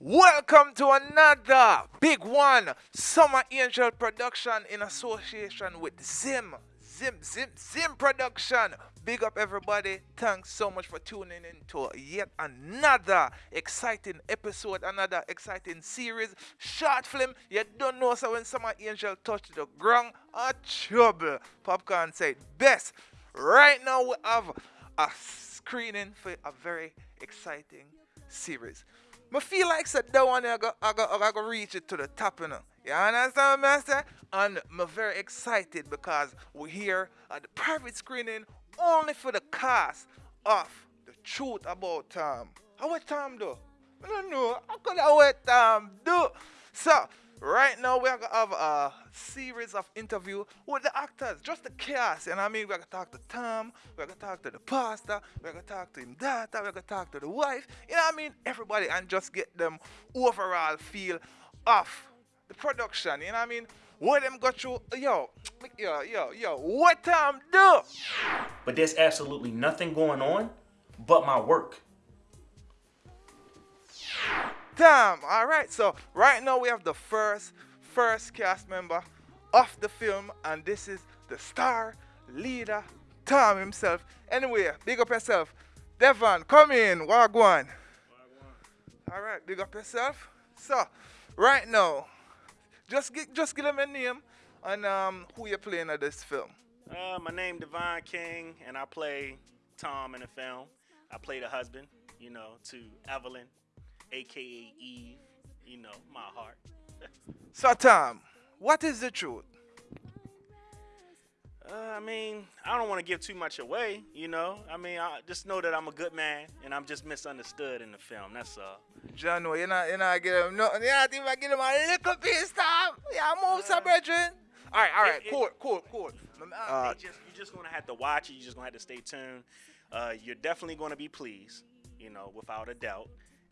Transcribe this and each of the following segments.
Welcome to another big one Summer Angel production in association with Zim. Zim, Zim, Zim production. Big up everybody. Thanks so much for tuning in to yet another exciting episode, another exciting series. Short film. You don't know so when Summer Angel touched the ground, a trouble. Popcorn said best. Right now we have a screening for a very exciting series. I feel like said that one I go, I go, I go reach it to the top, you know. You understand what I'm saying? And I'm very excited because we're here at the private screening only for the cast of The Truth About Tom. How what Tom do? I don't know. How could I what Tom um, do? So, right now we're gonna have a series of interview with the actors, just the cast. And I mean, we're gonna talk to Tom, we're gonna talk to the pastor, we're gonna talk to him daughter, we're gonna talk to the wife. You know what I mean? Everybody, and just get them overall feel of the production. You know what I mean? What them got you, Yo, yo, yo, yo. What Tom do? But there's absolutely nothing going on but my work. Damn. All right. So right now we have the first first cast member of the film, and this is the star leader, Tom himself. Anyway, big up yourself. Devon, come in. Wagwan. All right, big up yourself. So, right now, just gi- just give them a name and um, who you're playing at this film. Uh, my name Devon King, and I play Tom in the film. I play the husband, you know, to Evelyn, aka Eve, you know, my heart. So, Tom, what is the truth? Uh, I mean, I don't want to give too much away, you know. I mean, I just know that I'm a good man, and I'm just misunderstood in the film. That's all. John, you're not, you're not give him no, you're not even give him a little piece, Tom. Yeah, move some, brethren. All right, all right, It- it- cool, cool, cool. Uh, Uh, just, you're just gonna have to watch it. You're just gonna have to stay tuned. Uh, you're definitely gonna be pleased, you know, without a doubt.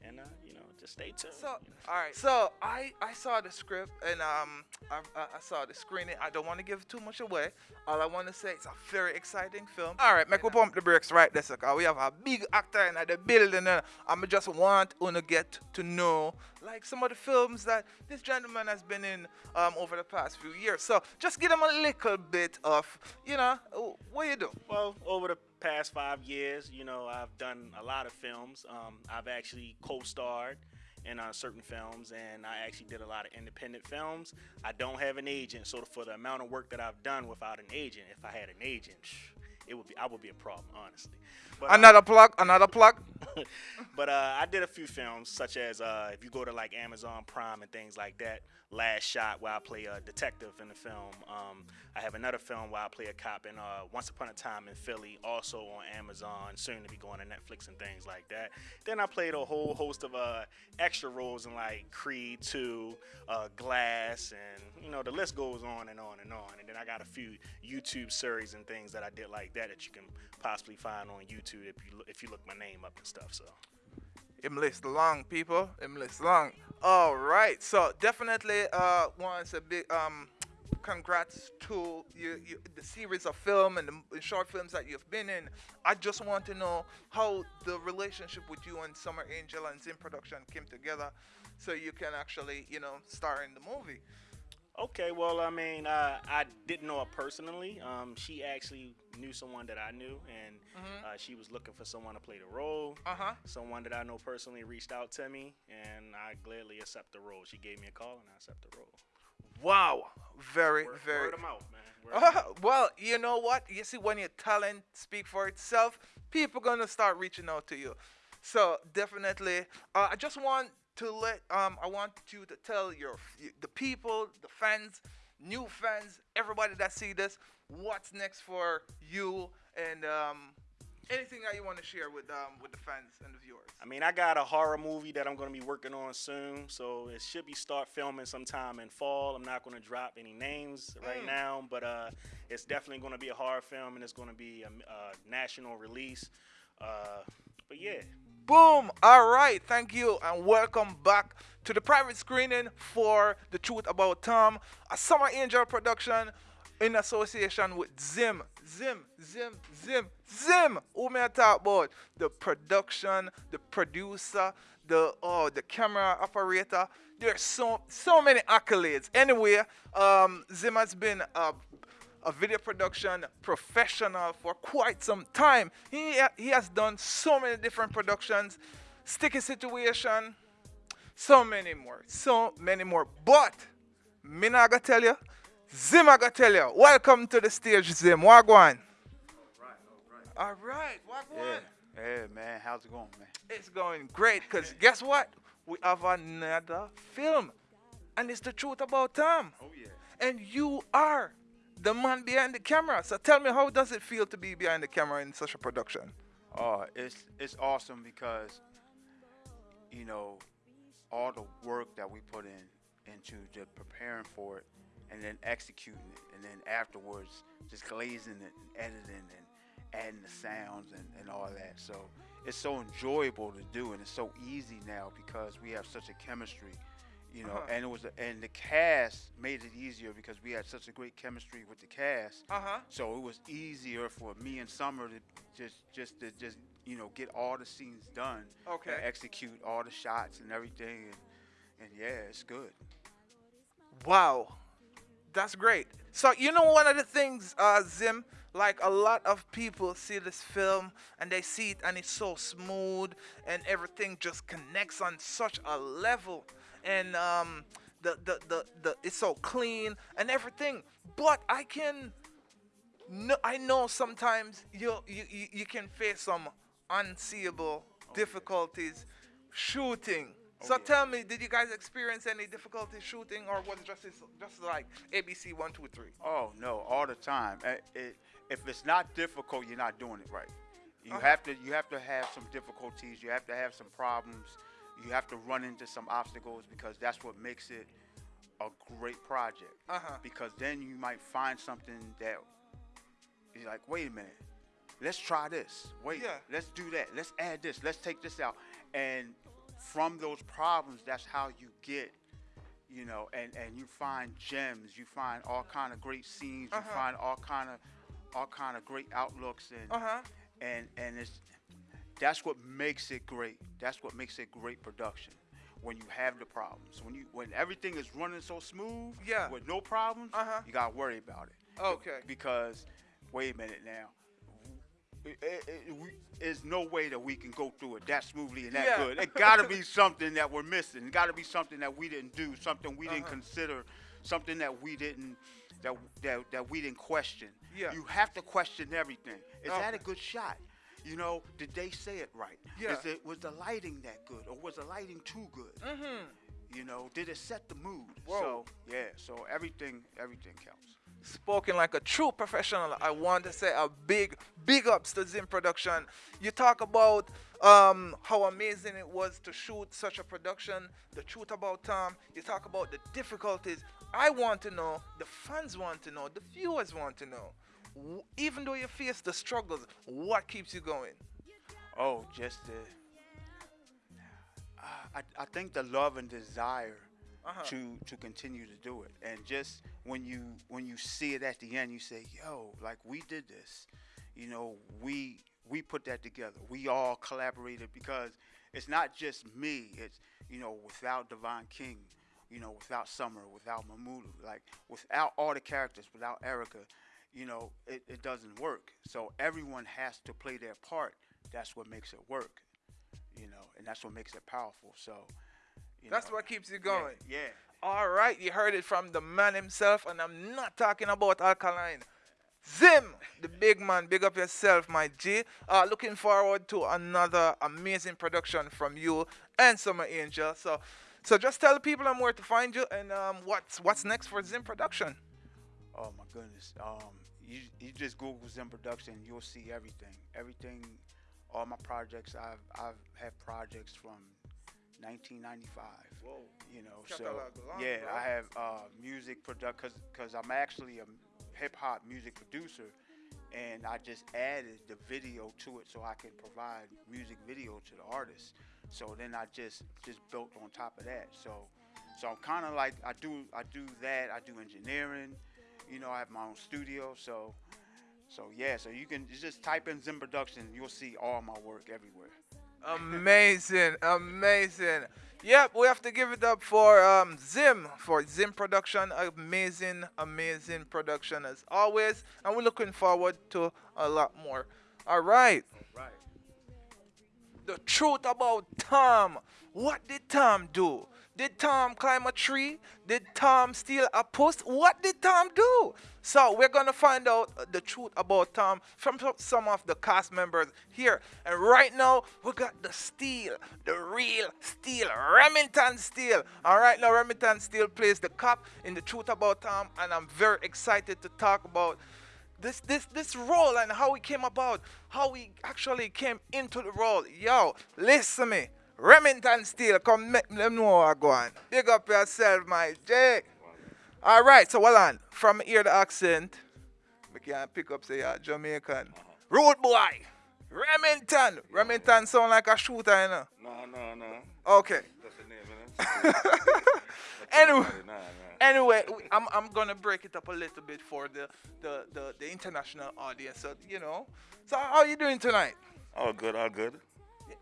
And uh, you know, just stay tuned. So, all right. So I I saw the script and um I, I, I saw the screening. I don't want to give too much away. All I want to say it's a very exciting film. All right, make we pump the brakes right there, because we have a big actor in the building. And I'm just want to get to know like some of the films that this gentleman has been in um over the past few years. So just give him a little bit of you know what you do. Well, over the past five years, you know, I've done a lot of films. Um, I've actually co-starred in uh, certain films, and I actually did a lot of independent films. I don't have an agent, so for the amount of work that I've done without an agent, if I had an agent, it would be I would be a problem, honestly. But, uh, Another plug. Another plug. but uh, I did a few films, such as uh, if you go to like Amazon Prime and things like that. Last Shot, where I play a detective in the film. Um, I have another film where I play a cop in uh, Once Upon a Time in Philly, also on Amazon, soon to be going to Netflix and things like that. Then I played a whole host of uh, extra roles in like Creed 2, uh, Glass, and you know the list goes on and on and on. And then I got a few YouTube series and things that I did like that that you can possibly find on YouTube if you look, if you look my name up and stuff. So. List long, people. List long. All right. So definitely, uh, once a big um, congrats to you, you, the series of film and the short films that you've been in. I just want to know how the relationship with you and Summer Angel and Zim Production came together, so you can actually, you know, star in the movie. Okay, well, I mean, uh, I didn't know her personally. Um, she actually knew someone that I knew, and uh, she was looking for someone to play the role. Uh huh. Someone that I know personally reached out to me, and I gladly accept the role. She gave me a call, and I accept the role. Wow. Very, Word, very. word 'em out, man. Word 'em out. Well, you know what? You see, when your talent speak for itself, people gonna start reaching out to you. So definitely, uh, I just want to let um, I want you to tell your the people, the fans, new fans, everybody that see this, what's next for you, and um, anything that you want to share with um, with the fans and the viewers. I mean, I got a horror movie that I'm going to be working on soon, so it should be start filming sometime in fall. I'm not going to drop any names right Mm. now, but uh, it's definitely going to be a horror film, and it's going to be a, a national release. Uh, but yeah, Boom! All right, thank you, and welcome back to the private screening for The Truth About Tom, a Summer Angel production in association with Zim. Zim, Zim, Zim, Zim. Who may I talk about? The production, the producer, the oh the camera operator. There's so so many accolades. Anyway, um, Zim has been a, a video production professional for quite some time. He he has done so many different productions, Sticky Situation, so many more, so many more. But me not gonna tell you, Zim I gonna tell you. Welcome to the stage, Zim. Wagwan. All right, Wagwan. Yeah. Hey man, how's it going, man? It's going great because guess what? We have another film. And it's the truth about Tom. Oh yeah. And you are the man behind the camera. So tell me, how does it feel to be behind the camera in such a production? Oh, it's it's awesome because you know all the work that we put in into just preparing for it and then executing it and then afterwards just glazing it and editing and adding the sounds and, and all that. So it's so enjoyable to do and it's so easy now because we have such a chemistry, you know. Uh-huh. And it was a, and the cast made it easier because we had such a great chemistry with the cast. Uh huh. So it was easier for me and Summer to just just to just you know get all the scenes done. Okay. Execute all the shots and everything and and yeah, it's good. Wow. That's great. So you know one of the things, uh, Zim, like a lot of people see this film and they see it and it's so smooth and everything just connects on such a level and um, the, the, the, the it's so clean and everything. But I can no, I know sometimes you, you you you can face some unseeable difficulties shooting. So yeah. tell me, did you guys experience any difficulty shooting, or was it just just like ABC one two three? Oh no, all the time. Uh, It, if it's not difficult, you're not doing it right. You have to you have to have some difficulties. You have to have some problems. You have to run into some obstacles because that's what makes it a great project. Uh-huh. Because then you might find something that you're like, wait a minute, let's try this. Wait, Yeah. let's do that. Let's add this. Let's take this out. And from those problems, that's how you get you know, and and you find gems, you find all kind of great scenes, you Uh-huh. find all kind of all kind of great outlooks, and Uh huh. and and it's that's what makes it great. That's what makes it great production. When you have the problems, when you when everything is running so smooth, Yeah. with no problems, Uh-huh. you gotta worry about it Okay. because wait a minute now. It, it, we, there's no way that we can go through it that smoothly and that Yeah. good. It got to be something that we're missing. It got to be something that we didn't do, something we didn't Uh-huh. consider, something that we didn't that that, that we didn't question. Yeah. You have to question everything. Is that a good shot? You know, did they say it right? Yeah. Is it was the lighting that good, or was the lighting too good? Mm-hmm. You know, did it set the mood? Whoa. So yeah, so everything everything counts. Spoken like a true professional. I want to say a big, big ups to Zim Production. You talk about um, how amazing it was to shoot such a production, the truth about Tom. You talk about the difficulties. I want to know, the fans want to know, the viewers want to know. Even though you face the struggles, what keeps you going? Oh, just the. Uh, I, I think the love and desire Uh-huh. to to continue to do it, and just when you when you see it at the end, you say, "Yo, like we did this," you know, we we put that together. We all collaborated because it's not just me. It's you know, without Devon King, you know, without Summer, without Mamudu, like without all the characters, without Erica, you know, it, it doesn't work. So everyone has to play their part. That's what makes it work, you know, and that's what makes it powerful. So, you That's know, what keeps you going. Yeah. All right, you heard it from the man himself, and I'm not talking about Alkaline. Zim, the big man, big up yourself, my G. Uh, looking forward to another amazing production from you and Summer Angel. So, so just tell the people um, where to find you and um, what's what's next for Zim Production. Oh my goodness. Um, you you just Google Zim Production, you'll see everything. Everything, all my projects. I've I've had projects from 1995. Whoa. You know, so yeah, bro. I have uh, music product because because I'm actually a hip hop music producer, and I just added the video to it so I can provide music video to the artist. So then I just just built on top of that. So so I'm kind of like I do I do that. I do engineering. You know, I have my own studio. So so yeah. So you can just type in Zim Production. You'll see all my work everywhere. Amazing, amazing. Yep, we have to give it up for um, Zim for Zim production. Amazing, amazing production as always, and we're looking forward to a lot more. All right. Right. The truth about Tom. What did Tom do? Did Tom climb a tree? Did Tom steal a post? What did Tom do? So we're gonna find out the truth about Tom from some of the cast members here. And right now we got the Steel, the real Steel, Remington Steel. All right, now Remington Steel plays the cop in the Truth About Tom, and I'm very excited to talk about this this this role and how he came about, how he actually came into the role. Yo, listen to me. Remington Steel, come make them know what go on. Big up yourself, my Jake. All right, so hold on. From here the accent, we can pick up say yeah, Jamaican. Uh-huh. Road boy, Remington. Remington sound like a shooter, you know. No, no, no. Okay. That's the name. Anyway, anyway, I'm, I'm gonna break it up a little bit for the, the, the, the international audience. So you know. So how are you doing tonight? All good, all good.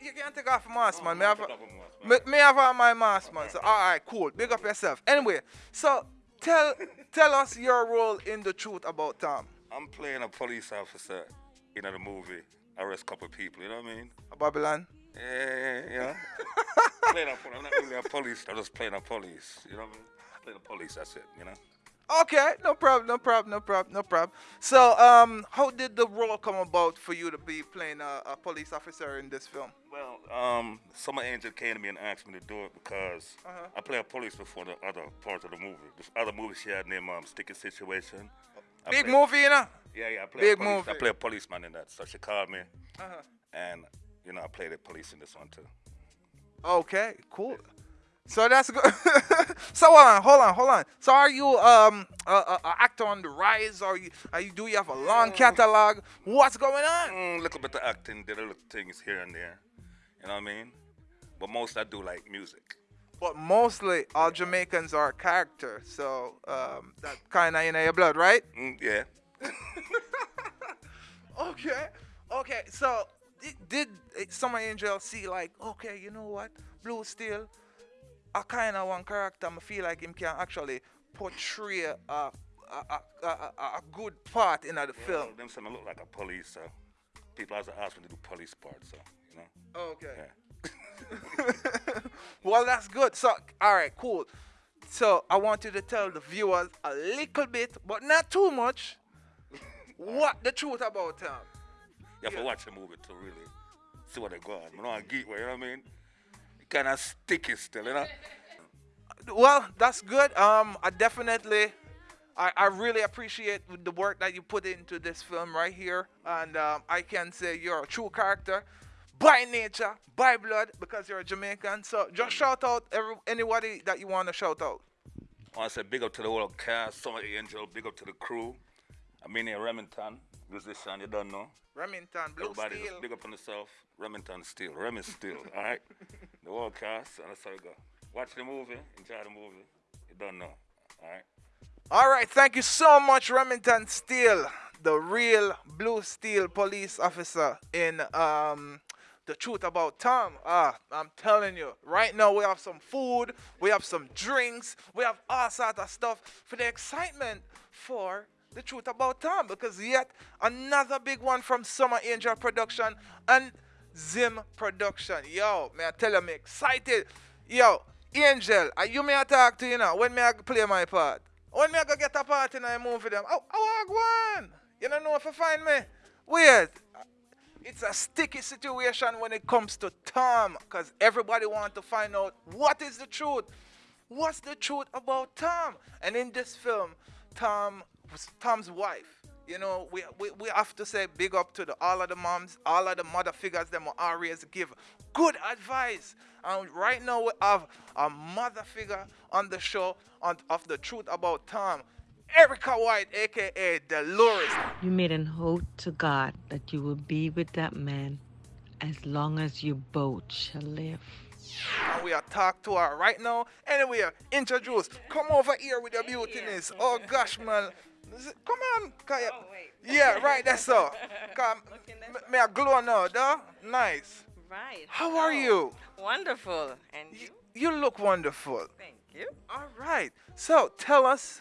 You, can't take off your mask, man. May have, take a- off your mask, me, me have on my mask, man. So all right, cool. Big up yourself. Anyway, so tell tell us your role in the truth about Tom. I'm playing a police officer in the movie. Arrest couple people, you know what I mean? Babylon. Yeah, yeah, yeah. playing a, I'm not really a police, I'm just playing a police, you know what I mean? Playing a police, that's it, you know? Okay, no problem, no problem, no problem, no problem. So, um, how did the role come about for you to be playing a, a police officer in this film? Well, um, Summer Angel came to me and asked me to do it because Uh-huh. I play a police before the other part of the movie. This other movie she had named um, Sticky Situation. I Big play- movie, you know. Yeah, yeah, I play Big a police, movie. I play a policeman in that. So she called me, Uh-huh. and you know, I played the police in this one too. Okay, cool. So that's good. so hold on, hold on, hold on. So are you um a, a, a actor on the rise, or you are you do you have a long catalog? What's going on? Mm, little bit of acting, did a little things here and there. You know what I mean? But most I do like music. But mostly all Jamaicans are character, so um, that kind of in your blood, right? Mm, yeah. Okay, okay. So did, did uh, Summer Angel see like, okay, you know what, Blue Steel, a kind of one character, I feel like him can actually portray a a, a, a, good part in the film. Them I look like a police, so people always ask me to do police part, so you know. Okay. Yeah. well, that's good. So, all right, cool. So, I want you to tell the viewers a little bit, but not too much, what the truth about Tom. You have to watch the movie to really see what they got. I don't geek, you know what I mean? Kind of sticky still, you know. Well, that's good. Um, I definitely, I, I really appreciate the work that you put into this film right here, and um, I can say you're a true character by nature, by blood, because you're a Jamaican. So just shout out every, anybody that you want to shout out. I want to say big up to the whole cast, Summer Angel, big up to the crew. I mean, Remington, musician, you don't know. Remington, Blue Everybody Steel. just big up on yourself. Remington Steel, Remy Steel, all right? The whole cast, and that's how it go. Watch the movie, enjoy the movie. You don't know, all right? All right, thank you so much, Remington Steel, the real Blue Steel police officer in um, The Truth About Tom. Ah, I'm telling you, right now we have some food, we have some drinks, we have all sorts of stuff for the excitement for The Truth About Tom because yet another big one from Summer Angel Production and Zim Production. Yo, man, I tell you, I'm excited. Yo, Angel, are you may I talk to you now? When may I play my part? When me I go get a part in oh, a movie them? Oh, I go on. You don't know if you find me? Weird. It's a sticky situation when it comes to Tom because everybody wants to find out what is the truth. What's the truth about Tom? And in this film, Tom Tom's wife. You know, we, we, we have to say big up to the, all of the moms, all of the mother figures them will always give good advice. And right now we have a mother figure on the show on, of the truth about Tom. Erica White, aka Dolores. You made an oath to God that you will be with that man as long as you both shall live. And we are talk to her right now. Anyway, introduce. Come over here with your beautiness. Oh gosh, man. Come on. Oh, wait. Yeah, right, that's all. Come, m- me a glow now, though. Nice. right. How are you? Wonderful. And you? You look wonderful. Thank you. All right. So tell us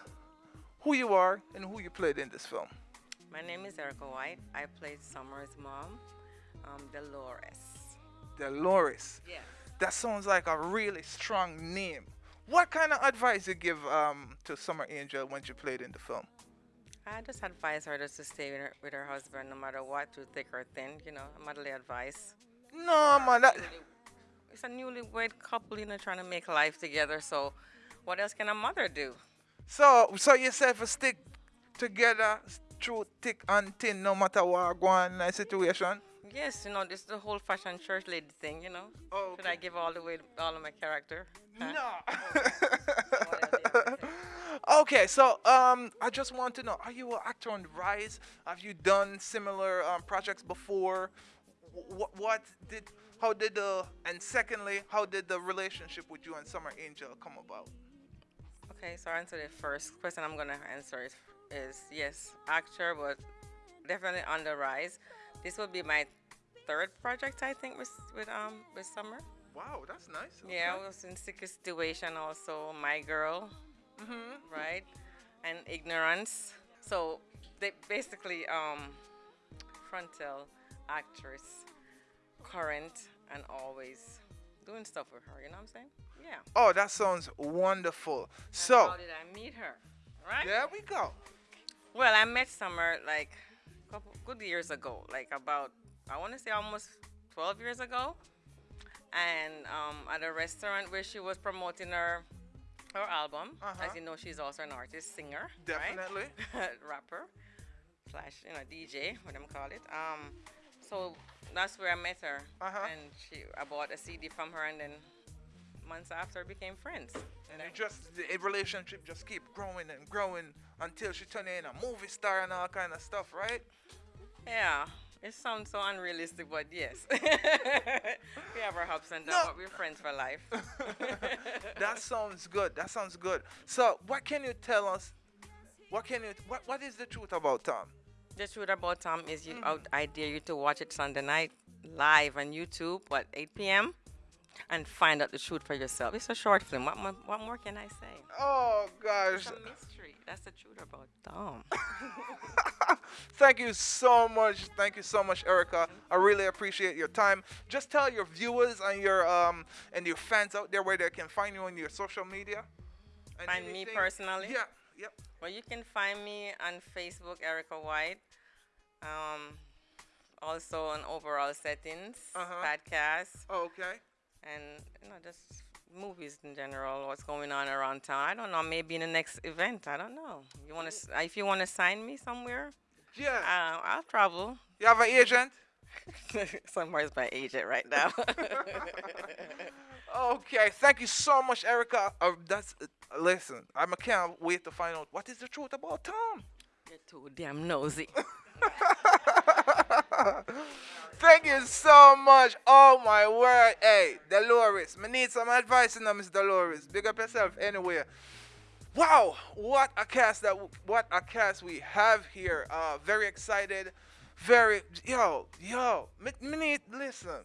who you are and who you played in this film. My name is Erica White. I played Summer's mom, um, Dolores. Dolores. Yeah. That sounds like a really strong name. What kind of advice you give um, to Summer Angel when she played in the film? I just advise her just to stay with her, with her husband no matter what, to thick or thin, you know, motherly advice. No, man. That, It's a newlywed couple, you know, trying to make life together. So, what else can a mother do? so, so you said for stick together through thick and thin, no matter what go on in that situation. Yes, you know, this is the whole fashion church lady thing, you know. Oh, Should I give all the way all of my character? Huh? No. okay, so um, I just want to know: Are you an actor on the rise? Have you done similar um, projects before? What, what did? How did the? And secondly, how did the relationship with you and Summer Angel come about? Okay, so I answer the first question I'm gonna answer is, is yes, actor, but definitely on the rise. This will be my third project, I think, with with um with Summer. Wow, that's nice. Yeah. I was in Sick Situation also, My Girl, Mhm. right, and Ignorance. So they basically um frontal actress, current and always doing stuff with her. You know what I'm saying? Yeah. Oh, that sounds wonderful. And So how did I meet her? Right. there we go. Well, I met Summer like a couple good years ago, like about I want to say almost 12 years ago, and um, at a restaurant where she was promoting her her album. Uh-huh. As you know, she's also an artist, singer, Definitely. right? rapper slash you know DJ, what them call it. Um, so that's where I met her, Uh-huh. and she I bought a CD from her, and then months after became friends. And it just the relationship just keep growing and growing until she turned in a movie star and all kind of stuff, right? Yeah, it sounds so unrealistic, but yes. we have our ups and downs, No. but we're friends for life. that sounds good. That sounds good. So, what can you tell us? What can you? What What is the truth about Tom? the truth about Tom is, you, I, I dare you to watch it Sunday night live on YouTube, what 8 p.m. and find out the truth for yourself. It's a short film. What more, what more can I say? Oh gosh! It's a mystery. That's the truth about Tom. Thank you so much. Thank you so much, Erica. I really appreciate your time. Just tell your viewers and your um and your fans out there where they can find you on your social media. and Find me personally? Yeah. Yep. well, you can find me on Facebook, Erica White. Um, also on overall settings, Uh-huh. podcast. Oh, okay. and you know just movies in general what's going on around town i don't know maybe in the next event i don't know you want to if you want to sign me somewhere Yeah. uh, i'll travel you have an agent? somewhere's my agent right now Okay, thank you so much, Erica. Uh, that's uh, listen. I can't wait to find out what is the truth about Tom. you're too damn nosy Thank you so much. Oh my word. Hey, Dolores. Me need some advice you now, Miss Dolores. Big up yourself anywhere. Wow, what a cast that what a cast we have here. Uh very excited. Very yo, yo. Me, me need listen.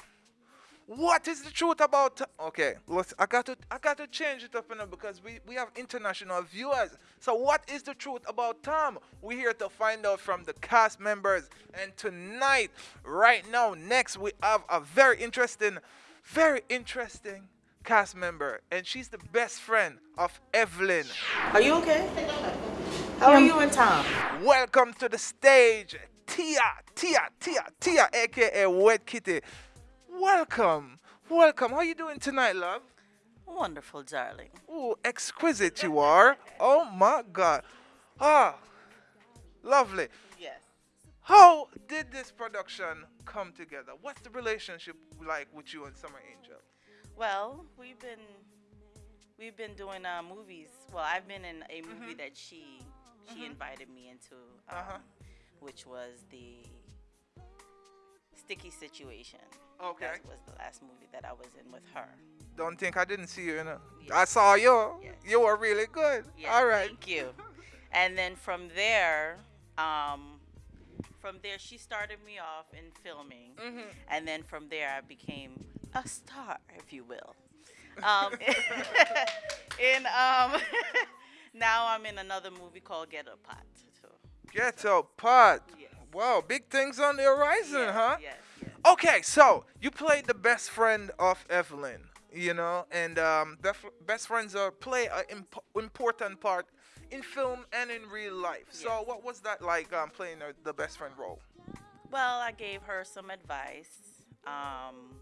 What is the truth about Okay, let's I got to I got to change it up now because we, we have international viewers. So what is the truth about Tom? We're here to find out from the cast members. And tonight, right now, next we have a very interesting, very interesting cast member. And she's the best friend of Evelyn. Are you okay? How are you and Tom? Welcome to the stage, Tia, Tia, Tia, Tia, aka Wet Kitty. Welcome, welcome. How you doing tonight, love? Wonderful, darling. Oh, exquisite you are. Oh my God. Ah, lovely. Yes. How did this production come together? What's the relationship like with you and Summer Angel? Well, we've been we've been doing uh, movies. Well, I've been in a movie that she she invited me into, um, Uh-huh. which was the Sticky Situation. Okay. That was the last movie that I was in with her. Don't think I didn't see you in it. Yes. I saw you. Yes. You were really good. Yes, All right. Thank you. And then from there, um, from there, she started me off in filming, Mm-hmm. and then from there, I became a star, if you will. Um, in um, now I'm in another movie called Get a Pot. So, Get a pot. Yes. Wow, big things on the horizon, yes, huh? Yes, yes. Okay, so you played the best friend of Evelyn, you know, and um, best friends are play an imp- important part in film and in real life. So, what was that like um, playing the best friend role? Well, I gave her some advice. Um,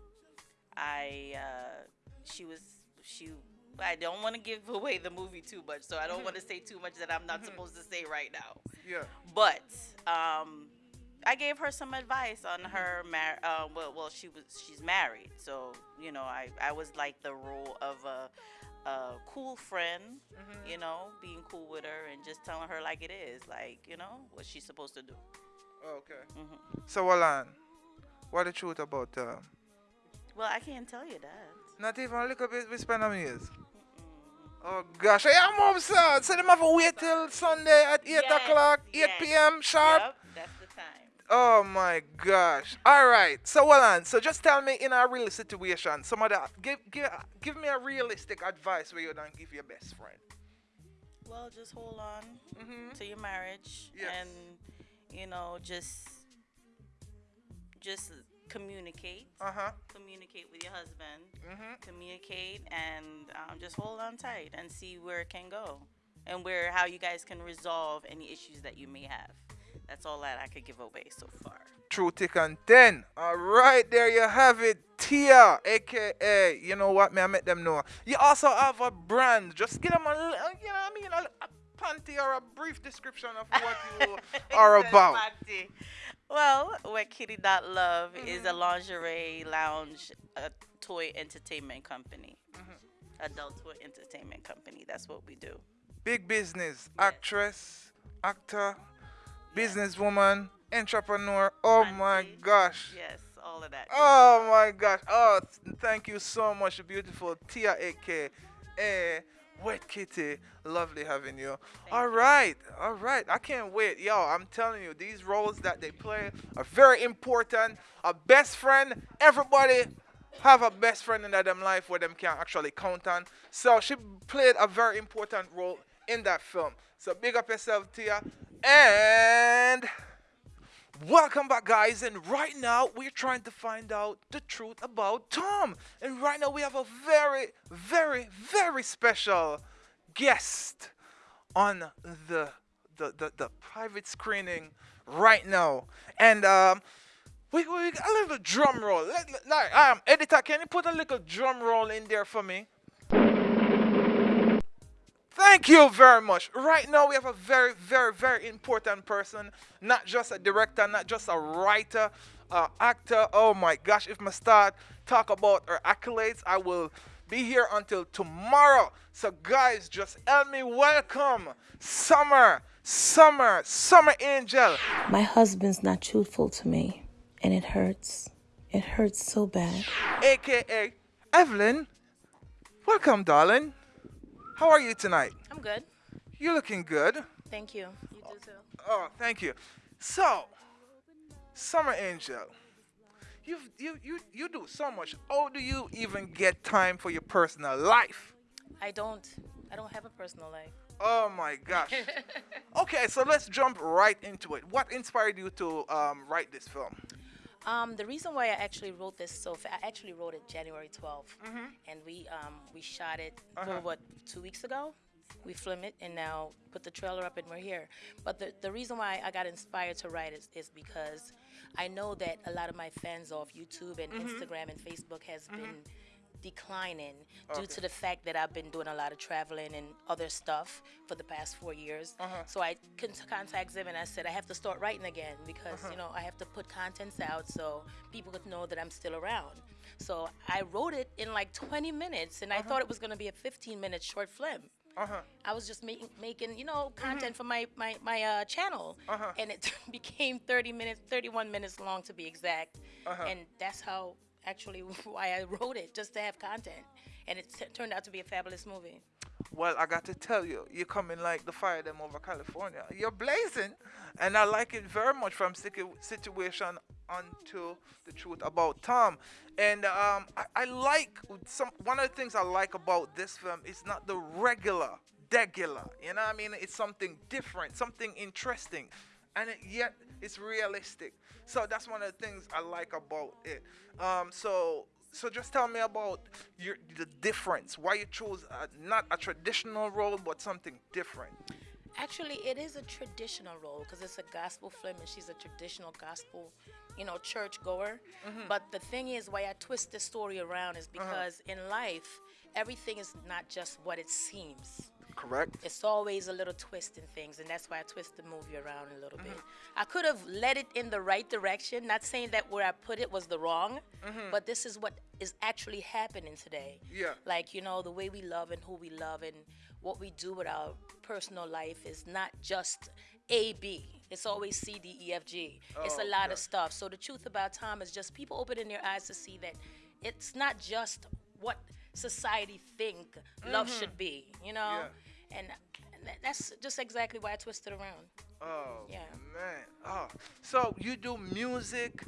I uh, she was she. I don't want to give away the movie too much, so I don't want to say too much that I'm not supposed to say right now. Yeah. But um, I gave her some advice on her mar- uh, well, well, she was she's married, so you know, I I was like the role of a, a cool friend, you know, being cool with her and just telling her like it is, like you know what she's supposed to do. Okay. hmm So, Alan, what the truth about um, Well, I can't tell you that. not even a little bit we spend on years? Oh gosh, I am home, sir. So them have to wait till Sunday at 8 Yes, o'clock, 8 yes. p.m. sharp. Yep, that's the time. Oh my gosh. All right. So well on. So just tell me in a real situation, some of that give give give me a realistic advice where you don't give your best friend. Well, just hold on Mm-hmm. to your marriage Yes. and you know just just communicate Uh-huh. communicate with your husband Mm-hmm. communicate and um, just hold on tight and see where it can go and where how you guys can resolve any issues that you may have that's all that i could give away so far True thick and thin. All right, there you have it. Tia, aka, you know what, me, I met them know. You also have a brand. Just give them a, uh, you know what I mean, a, a panty or a brief description of what you are about. well wet kitty dot love is Mm-hmm. a lingerie lounge a toy entertainment company Mm-hmm. adult toy entertainment company that's what we do Big business, actress, actor, businesswoman, entrepreneur. Oh my gosh. yes all of that Oh my gosh. Oh, th- thank you so much, beautiful Tia AK. Eh, Wet Kitty. Lovely having you. All right. All right. I can't wait. Yo, I'm telling you, these roles that they play are very important. A best friend, everybody have a best friend in them life where them can actually count on. So she played a very important role in that film. So big up yourself, Tia. And Welcome back, guys. And right now, we're trying to find out the truth about Tom. And right now, we have a very, very, very special guest on the the, the, the private screening right now. And um, we, we got a little drum roll. Let, let- like, um, editor, can you put a little drum roll in there for me? Thank you very much. Right now, we have a very, very, very important person. Not just a director, not just a writer, uh, actor. Oh my gosh, if I start talk about her accolades, I will be here until tomorrow. So, guys, just help me welcome Summer, Summer, Summer Angel. My husband's not truthful to me, and it hurts. It hurts so bad. aka Evelyn. Welcome, darling. How are you tonight? I'm good. You're looking good. Thank you. You do too. Oh, thank you. So, Summer Angel, you you you you do so much. How do you even get time for your personal life? I don't. I don't have a personal life. Oh my gosh. okay, so let's jump right into it. What inspired you to um, write this film? Um, the reason why I actually wrote this so fa- I actually wrote it January 12th, and we um, we shot it Uh-huh. what two weeks ago. We filmed it and now put the trailer up and we're here. But the, the reason why I got inspired to write is, is because I know that a lot of my fans off YouTube and Instagram and Facebook has been declining due to the fact that I've been doing a lot of traveling and other stuff for the past four years. So I con- contact them and I said I have to start writing again because you know I have to put contents out so people could know that I'm still around. So I wrote it in like 20 minutes and I thought it was going to be a 15 minute short film. Uh-huh. I was just making making you know content for my my my uh, channel, Uh-huh. and it became 30 minutes, 31 minutes long to be exact, Uh-huh. and that's how actually why I wrote it just to have content. and it turned out to be a fabulous movie. Well, I got to tell you, you're coming like the fire them over California. You're blazing, and I like it very much from situ- situation onto the truth about Tom. And um, I, I like some one of the things I like about this film is not the regular, regular. You know what I mean? It's something different, something interesting, and it, yet it's realistic. So that's one of the things I like about it. Um, so so just tell me about your the difference. Why you chose uh, not a traditional role, but something different. Actually, it is a traditional role because it's a gospel film, and she's a traditional gospel, you know, church goer. But the thing is, why I twist the story around is because in life, everything is not just what it seems. Correct. It's always a little twist in things, and that's why I twist the movie around a little bit. Mm-hmm. I could have led it in the right direction, not saying that where I put it was the wrong, mm-hmm. but this is what is actually happening today. Yeah. Like, you know, the way we love and who we love and what we do with our personal life is not just A, B. It's always C, D, E, F, G. It's a Oh, lot okay. of stuff. So the truth about Tom is just people opening their eyes to see that it's not just what society think love mm-hmm. should be, you know? And, and that's just exactly why I twisted around. Oh Yeah. man. Oh, so you do music,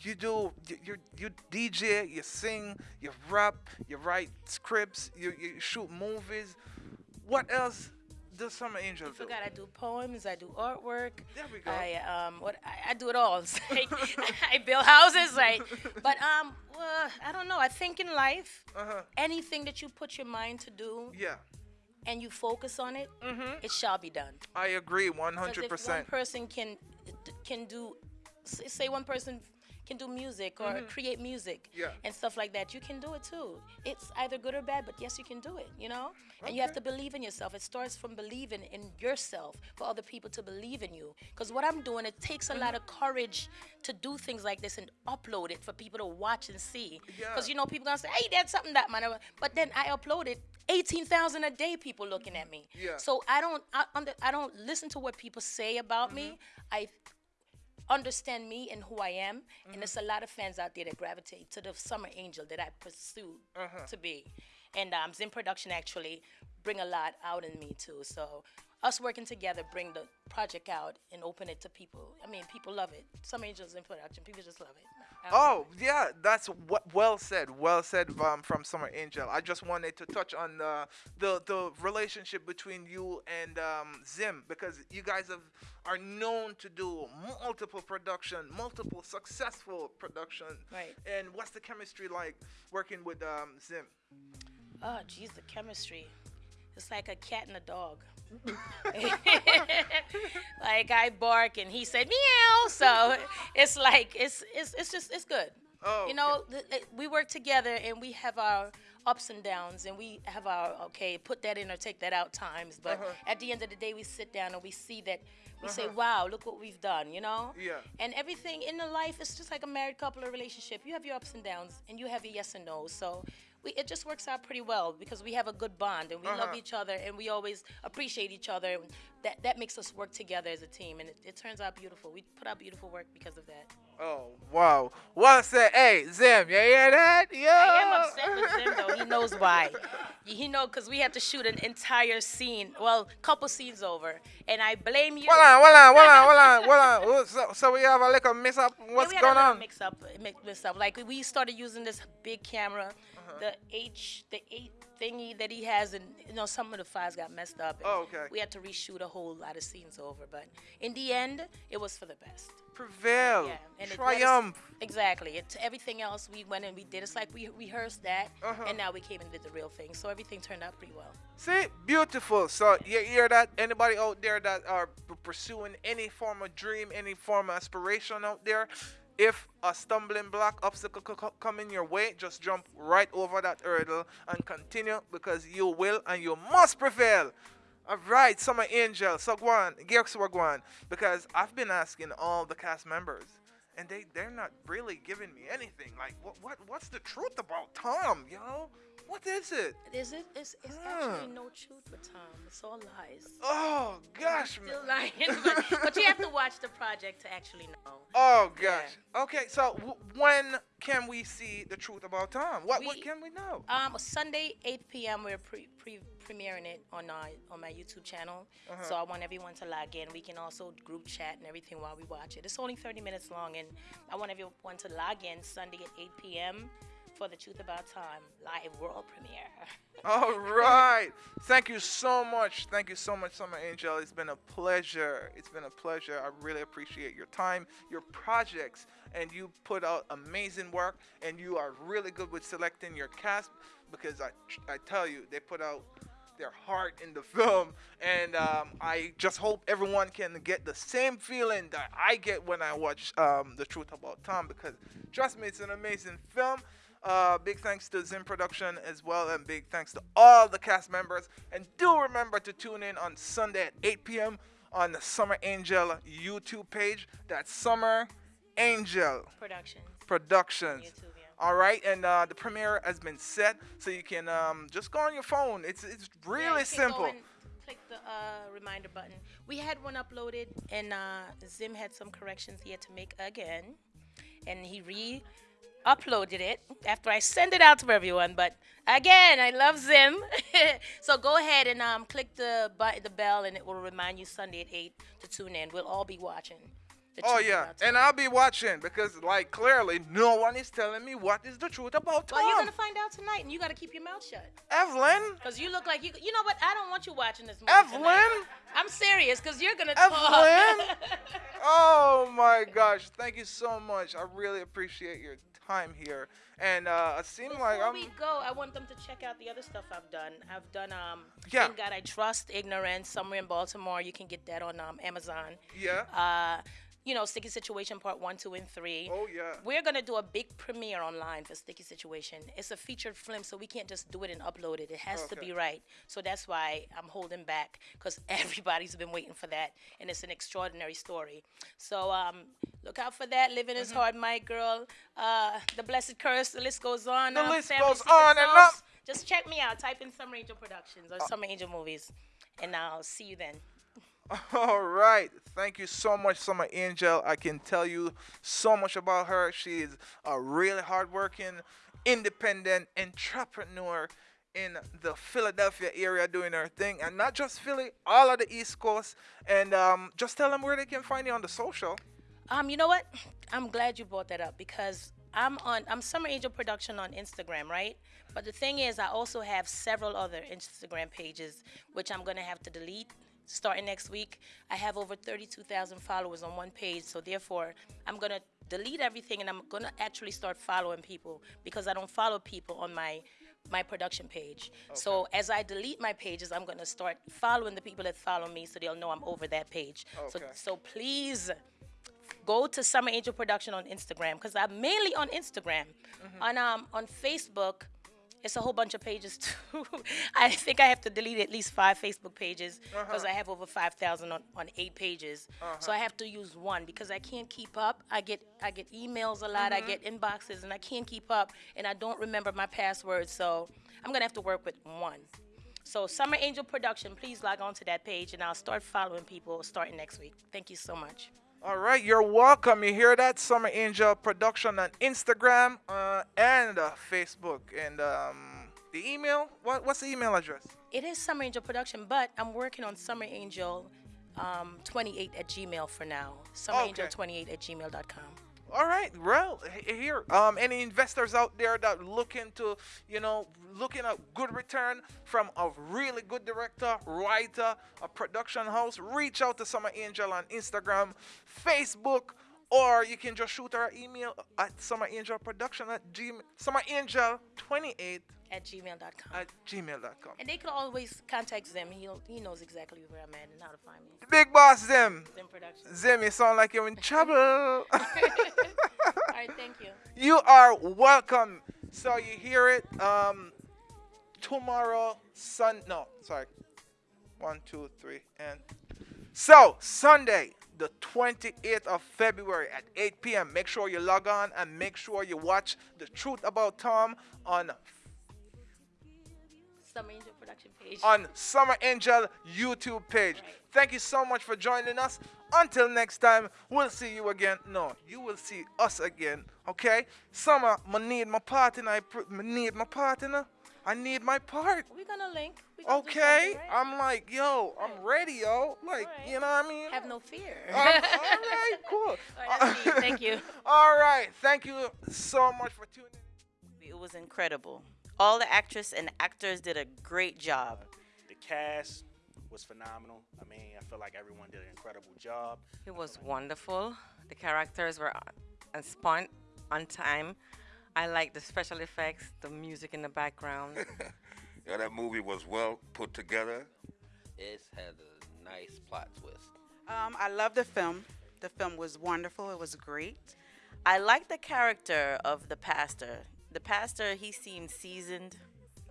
you do you you, you DJ, you sing, you rap, you write scripts, you, you shoot movies. What else does Summer Angel I do? forgot I do poems, I do artwork. There we go. I um what I, I do it all. It's like I build houses, right? But um well, I don't know. I think in life, Uh-huh. anything that you put your mind to do Yeah, and you focus on it, it shall be done. I agree, one hundred if one percent. person can can do, say one person can do music or create music Mm-hmm. Yeah. and stuff like that, you can do it too. It's either good or bad, but yes, you can do it. You know, and you have to believe in yourself. It starts from believing in yourself for other people to believe in you. Because what I'm doing, it takes a lot Mm-hmm. of courage to do things like this and upload it for people to watch and see. Because Yeah. you know, people gonna say, "Hey, that's something that man," but then I upload it. 18,000 a day people looking at me. Yeah. So I don't I, I don't listen to what people say about me. Mm-hmm. I understand me and who I am, Mm-hmm. and there's a lot of fans out there that gravitate to the summer angel that I pursue Uh-huh. to be. And um, Zim Production actually bring a lot out in me too. So us working together bring the project out and open it to people. I mean, people love it. Summer Angels in production, people just love it. I don't know. Oh yeah, that's what well said. Well said um, from Summer Angel. I just wanted to touch on the the, the relationship between you and um, Zim because you guys have are known to do multiple production, multiple successful production. Right. And what's the chemistry like working with um, Zim? Oh, geez, the chemistry. It's like a cat and a dog. like I bark and he said meow. So it's like it's it's it's just it's good. Oh, you know, th- we work together and we have our ups and downs and we have our okay, put that in or take that out times. But Uh-huh. at the end of the day, we sit down and we see that we say, wow, look what we've done. You know. Yeah. And everything in the life is just like a married couple or relationship. You have your ups and downs and you have your yes and no. So we, it just works out pretty well because we have a good bond and we love Uh-huh. each other and we always appreciate each other. And that, that makes us work together as a team and it, it turns out beautiful. We put out beautiful work because of that. Oh wow. Well said. Hey Zim, you hear that? Yeah. I am upset with Zim though. He knows why. He know because we have to shoot an entire scene, well, couple scenes over, and I blame you. Hold on, hold on, hold on, hold on, hold on. So, so we have a little mix up. What's Yeah, we had going a on? Mix up, mix, mix up. Like we started using this big camera, Uh-huh. the H, the eight thingy that he has, and you know some of the files got messed up. and Oh, okay. We had to reshoot a whole lot of scenes over, but in the end, it was for the best. Prevail. Yeah, and it us- Triumph. exactly. It, everything else we went and we did. It's like we rehearsed that, Uh-huh. and now we came and did the real thing. So everything turned out pretty well. See, beautiful. So you hear that? Anybody out there that are pursuing any form of dream, any form of aspiration out there? If a stumbling block, obstacle co- co- come in your way, just jump right over that hurdle and continue because you will and you must prevail. All right, Summer Angel, on, guess what? Because I've been asking all the cast members, and they they're not really giving me anything. Like, what what what's the truth about Tom, yo? What is it? Is it? It's, it's actually no truth with Tom. It's all lies. Oh gosh, man. Still lying, but, but you have to watch the project to actually know. Oh gosh. Okay, so w- when can we see the truth about Tom? What what can we know? Um, Sunday, 8 p.m. We're pre, pre premiering it on uh, on my YouTube channel. So I want everyone to log in. We can also group chat and everything while we watch it. It's only 30 minutes long, and I want everyone to log in Sunday at 8 p.m. for the Truth About Time live world premiere. All right. Thank you so much. Thank you so much, Summer Angel. It's been a pleasure. It's been a pleasure. I really appreciate your time, your projects, and you put out amazing work. And you are really good with selecting your cast because I, I tell you, they put out their heart in the film. And um, I just hope everyone can get the same feeling that I get when I watch um, The Truth About Tom because trust me, it's an amazing film. Uh, big thanks to Zim Production as well, and big thanks to all the cast members. And do remember to tune in on Sunday at 8 p.m. on the Summer Angel YouTube page. That's Summer Angel Productions. Productions. YouTube, yeah. All right, and uh, the premiere has been set, so you can um, just go on your phone. It's it's Yeah, really go simple. click the uh, reminder button. We had one uploaded, and uh, Zim had some corrections he had to make again, and he re uploaded it after I send it out to everyone. But again, I love Zim, so go ahead and um, click the button, the bell, and it will remind you Sunday at eight to tune in. We'll all be watching. Oh yeah, and I'll be watching because like clearly no one is telling me what is the truth about Tom. Well, you're gonna find out tonight, and you gotta keep your mouth shut. Evelyn, Cause you look like you. You know what? I don't want you watching this movie. Evelyn, tonight. I'm serious, cause you're gonna talk. Evelyn. oh my gosh, thank you so much. I really appreciate your time here, and uh, it seemed Before like I'm. we go, I want them to check out the other stuff I've done. I've done um, Yeah. In God I Trust, Ignorance, somewhere in Baltimore. You can get that on um, Amazon. Yeah. Uh, you know, Sticky Situation Part One, Two, and Three. Oh yeah. We're gonna do a big premiere online for Sticky Situation. It's a featured film, so we can't just do it and upload it. It has to be right. So that's why I'm holding back, because everybody's been waiting for that, and it's an extraordinary story. So um, look out for that. Living is hard, my girl. Uh, the Blessed Curse. The list goes on. The um, list Family goes on and up. Just check me out. Type in Summer Angel Productions Uh. or Summer Angel Movies, and I'll see you then. All right. Thank you so much, Summer Angel. I can tell you so much about her. She is a really hardworking, independent entrepreneur in the Philadelphia area doing her thing. And not just Philly, all of the East Coast. And um, just tell them where they can find you on the social. Um, you know what? I'm glad you brought that up because I'm on I'm Summer Angel Production on Instagram, right? But the thing is, I also have several other Instagram pages which I'm gonna have to delete starting next week. I have over 32,000 followers on one page, so therefore I'm gonna delete everything and I'm gonna actually start following people because I don't follow people on my my production page. So as I delete my pages, I'm gonna start following the people that follow me so they'll know I'm over that page. So Okay. so please go to Summer Angel Production on Instagram because I'm mainly on Instagram. On um on Facebook, it's a whole bunch of pages too. I think I have to delete at least five Facebook pages because uh-huh. I have over five thousand on, on eight pages. So I uh-huh. have to use one because I can't keep up. I get I get emails a lot. I mm-hmm. get inboxes and I can't keep up and I don't remember my passwords. So I'm gonna have to work with one. So Summer Angel Production, please log on to that page and I'll start following people starting next week. Thank you so much. All right, you're welcome. You hear that? Summer Angel Production on Instagram uh, and uh, Facebook. And um, the email? What, what's the email address? It is Summer Angel Production, but I'm working on Summer Angel um, 28 at Gmail for now. Summer Angel 28 at gmail.com. All right, well, here, um, any investors out there that looking to, you know, looking at good return from a really good director, writer, a production house, reach out to Summer Angel on Instagram, Facebook, or you can just shoot her email at Summer Angel Production at gmail, Summer Angel 28 At gmail.com. at gmail.com. And they could always contact Zim. He'll, he knows exactly where I'm at and how to find me. Big boss Zim. Zim Production. Zim, you sound like you're in trouble. All right, thank you. you are welcome. So you hear it. Um, tomorrow, sun. No, sorry. One, two, three, and so Sunday, the 28th of February at 8 p.m. Make sure you log on and make sure you watch the truth about Tom on Summer Angel production page. on Summer Angel YouTube page. Thank you so much for joining us. Until next time, we'll see you again. No, you will see us again. Okay? Summer, I need my partner. I pr- need my partner. I need my part. We're gonna link. We gonna Okay? right? I'm like, yo, I'm ready, yo. Like, Alright. you know what I mean? Have no fear. Um, all right, cool. All right, that's. Thank you. All right. Thank you so much for tuning in. It was incredible. All the actress and actors did a great job. The cast was phenomenal. I mean, I feel like everyone did an incredible job. It was wonderful. The characters were on- on spot, on time. I like the special effects, the music in the background. Yeah, that movie was well put together. It had a nice plot twist. Um, I love the film. The film was wonderful. It was great. I like the character of the pastor. The pastor, he seemed seasoned.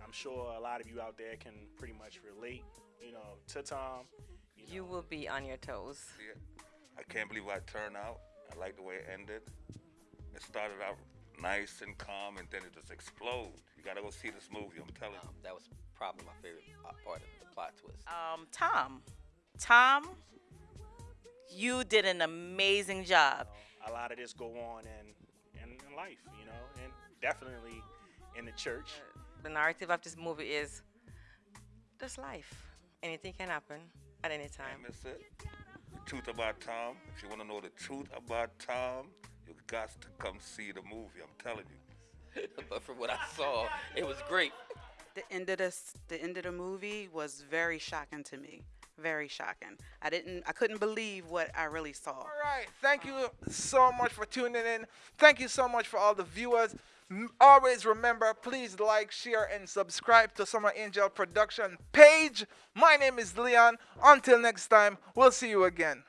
I'm sure a lot of you out there can pretty much relate, you know, to Tom. You will be on your toes. Yeah. I can't believe how it turned out. I like the way it ended. It started out nice and calm, and then it just exploded. You gotta go see this movie. I'm telling you. Um, that was probably my favorite part of the plot twist. Um, Tom. Tom, you did an amazing job. A lot of this go on in, in, in life, you know, and definitely in the church. The narrative of this movie is just life. Anything can happen at any time. And that's it. The truth about Tom. If you want to know the truth about Tom, you got to come see the movie. I'm telling you. but from what I saw, it was great. The end of this, the end of the movie was very shocking to me. Very shocking. I didn't, I couldn't believe what I really saw. All right. Thank you so much for tuning in. Thank you so much for all the viewers. Always remember, please like, share, and subscribe to Summer Angel Production page. My name is Leon. Until next time, we'll see you again.